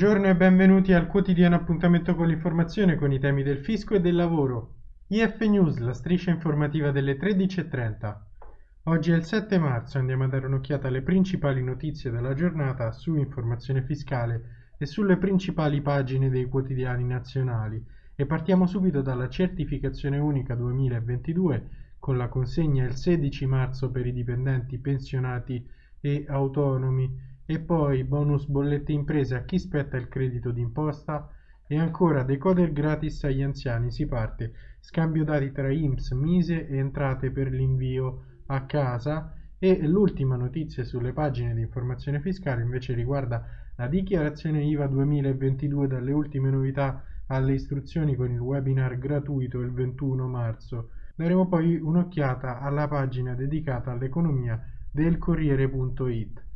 Buongiorno e benvenuti al quotidiano appuntamento con l'informazione con i temi del fisco e del lavoro. IF News, la striscia informativa delle 13.30. Oggi è il 7 marzo e andiamo a dare un'occhiata alle principali notizie della giornata su informazione fiscale e sulle principali pagine dei quotidiani nazionali e partiamo subito dalla certificazione unica 2022 con la consegna il 16 marzo per i dipendenti pensionati e autonomi e poi bonus bollette imprese a chi spetta il credito d'imposta e ancora decoder gratis agli anziani si parte scambio dati tra IMSS, Mise e entrate per l'invio a casa e l'ultima notizia sulle pagine di informazione fiscale invece riguarda la dichiarazione IVA 2022 dalle ultime novità alle istruzioni con il webinar gratuito il 21 marzo. Daremo poi un'occhiata alla pagina dedicata all'economia del Corriere.it.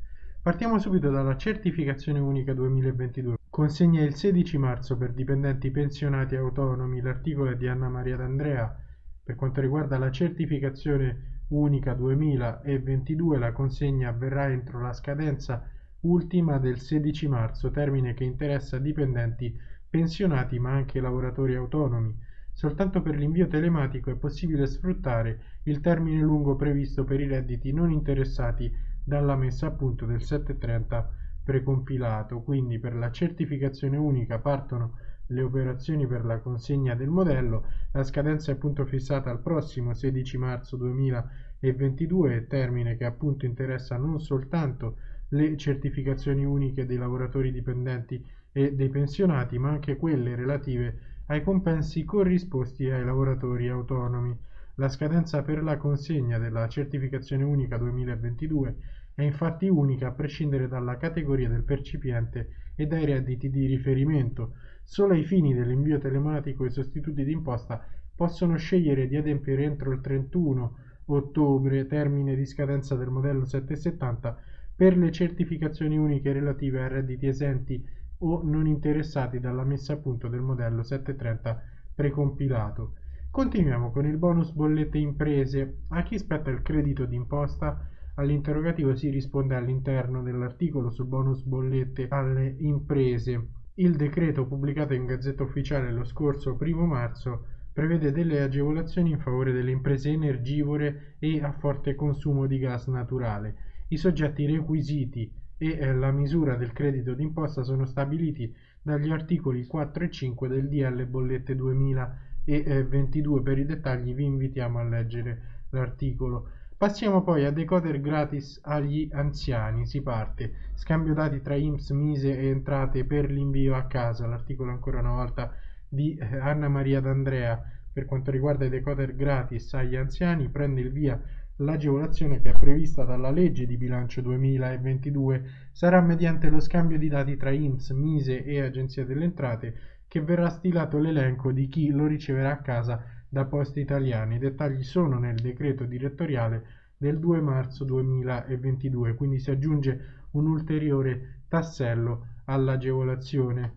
Partiamo subito dalla certificazione unica 2022. Consegna il 16 marzo per dipendenti pensionati autonomi. L'articolo è di Anna Maria D'Andrea. Per quanto riguarda la certificazione unica 2022, la consegna avverrà entro la scadenza ultima del 16 marzo, termine che interessa dipendenti pensionati ma anche lavoratori autonomi. Soltanto per l'invio telematico è possibile sfruttare il termine lungo previsto per i redditi non interessati dalla messa a punto del 730 precompilato, quindi per la certificazione unica partono le operazioni per la consegna del modello, la scadenza è appunto fissata al prossimo 16 marzo 2022, termine che appunto interessa non soltanto le certificazioni uniche dei lavoratori dipendenti e dei pensionati, ma anche quelle relative ai compensi corrisposti ai lavoratori autonomi. La scadenza per la consegna della certificazione unica 2022 è infatti unica a prescindere dalla categoria del percipiente e dai redditi di riferimento. Solo ai fini dell'invio telematico i sostituti d'imposta possono scegliere di adempiere entro il 31 ottobre, termine di scadenza del modello 770, per le certificazioni uniche relative a redditi esenti o non interessati dalla messa a punto del modello 730 precompilato. Continuiamo con il bonus bollette imprese. A chi spetta il credito d'imposta? All'interrogativo si risponde all'interno dell'articolo sul bonus bollette alle imprese. Il decreto pubblicato in Gazzetta Ufficiale lo scorso 1 marzo prevede delle agevolazioni in favore delle imprese energivore e a forte consumo di gas naturale. I soggetti requisiti e la misura del credito d'imposta sono stabiliti dagli articoli 4 e 5 del DL Bollette 2000 e 22 per i dettagli vi invitiamo a leggere l'articolo. Passiamo poi a decoder gratis agli anziani. Si parte. Scambio dati tra IMSS, Mise e entrate per l'invio a casa. L'articolo ancora una volta di eh, Anna Maria D'Andrea. Per quanto riguarda i decoder gratis agli anziani prende il via l'agevolazione che è prevista dalla legge di bilancio 2022 sarà mediante lo scambio di dati tra IMSS, Mise e Agenzia delle Entrate che verrà stilato l'elenco di chi lo riceverà a casa da Poste Italiane. I dettagli sono nel decreto direttoriale del 2 marzo 2022, quindi si aggiunge un ulteriore tassello all'agevolazione.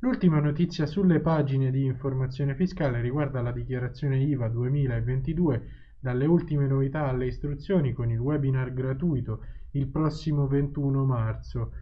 L'ultima notizia sulle pagine di informazione fiscale riguarda la dichiarazione IVA 2022, dalle ultime novità alle istruzioni con il webinar gratuito il prossimo 21 marzo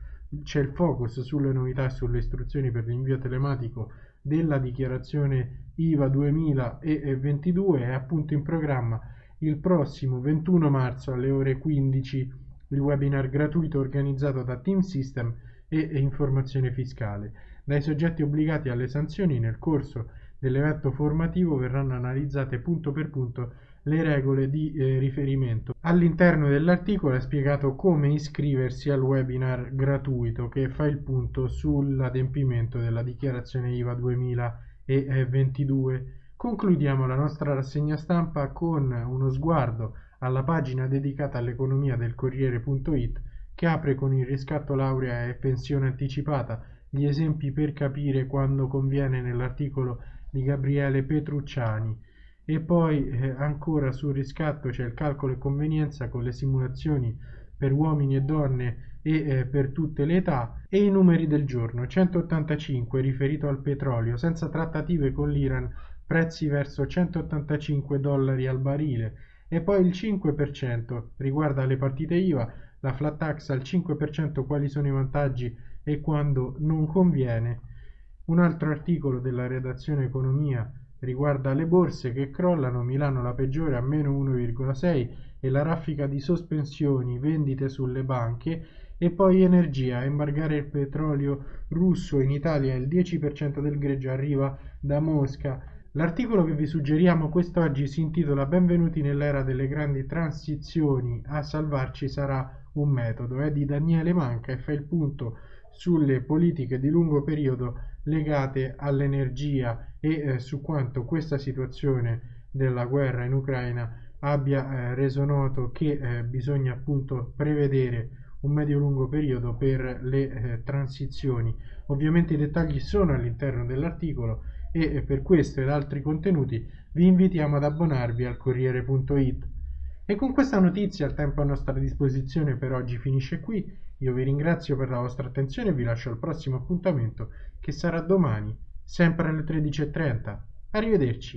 c'è il focus sulle novità e sulle istruzioni per l'invio telematico della dichiarazione IVA 2022 è appunto in programma il prossimo 21 marzo alle ore 15 il webinar gratuito organizzato da Team System e Informazione Fiscale. Dai soggetti obbligati alle sanzioni nel corso dell'evento formativo verranno analizzate punto per punto le regole di eh, riferimento. All'interno dell'articolo è spiegato come iscriversi al webinar gratuito che fa il punto sull'adempimento della dichiarazione IVA 2022. Concludiamo la nostra rassegna stampa con uno sguardo alla pagina dedicata all'economia del Corriere.it che apre con il riscatto laurea e pensione anticipata, gli esempi per capire quando conviene nell'articolo di Gabriele Petrucciani e poi eh, ancora sul riscatto c'è il calcolo e convenienza con le simulazioni per uomini e donne e eh, per tutte le età e i numeri del giorno 185 riferito al petrolio senza trattative con l'Iran prezzi verso 185 dollari al barile e poi il 5% riguarda le partite IVA la flat tax al 5% quali sono i vantaggi e quando non conviene. Un altro articolo della redazione Economia riguarda le borse che crollano, Milano la peggiore a meno 1,6 e la raffica di sospensioni, vendite sulle banche e poi energia, embargare il petrolio russo in Italia il 10% del greggio arriva da Mosca. L'articolo che vi suggeriamo quest'oggi si intitola Benvenuti nell'era delle grandi transizioni, a salvarci sarà un metodo, è di Daniele Manca e fa il punto sulle politiche di lungo periodo legate all'energia e eh, su quanto questa situazione della guerra in Ucraina abbia eh, reso noto che eh, bisogna appunto prevedere un medio-lungo periodo per le eh, transizioni. Ovviamente i dettagli sono all'interno dell'articolo e eh, per questo ed altri contenuti vi invitiamo ad abbonarvi al Corriere.it. E con questa notizia il tempo a nostra disposizione per oggi finisce qui. Io vi ringrazio per la vostra attenzione e vi lascio al prossimo appuntamento che sarà domani, sempre alle 13.30. Arrivederci.